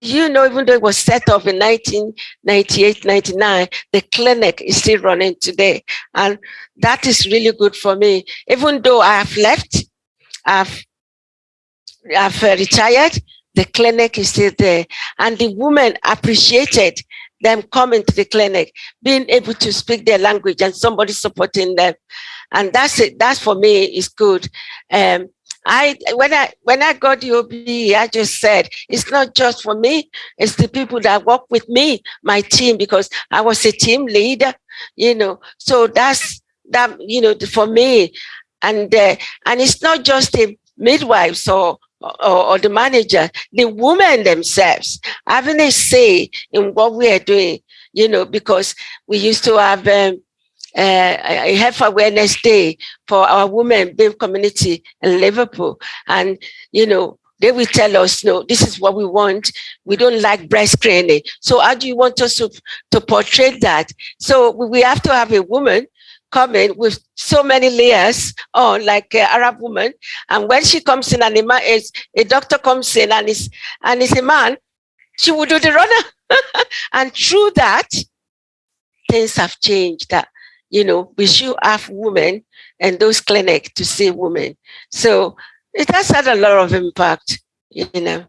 you know, even though it was set up in 1998, 99, the clinic is still running today. And that is really good for me. Even though I have left, I've, I've uh, retired, the clinic is still there. And the women appreciated them coming to the clinic, being able to speak their language and somebody supporting them. And that's it. That's for me is good. Um, I when I when I got the I just said it's not just for me, it's the people that work with me, my team, because I was a team leader, you know. So that's that, you know, for me. And uh, and it's not just the midwives or, or, or the manager, the women themselves having a say in what we are doing, you know, because we used to have um, uh, health awareness day for our women BAME community in Liverpool. And, you know, they will tell us, no, this is what we want. We don't like breast screening. So how do you want us to, to portray that? So we have to have a woman coming with so many layers on like an Arab woman. And when she comes in and a, man is, a doctor comes in and is, and is a man, she will do the runner. and through that, things have changed. That you know, we should have women and those clinics to see women. So it has had a lot of impact, you know.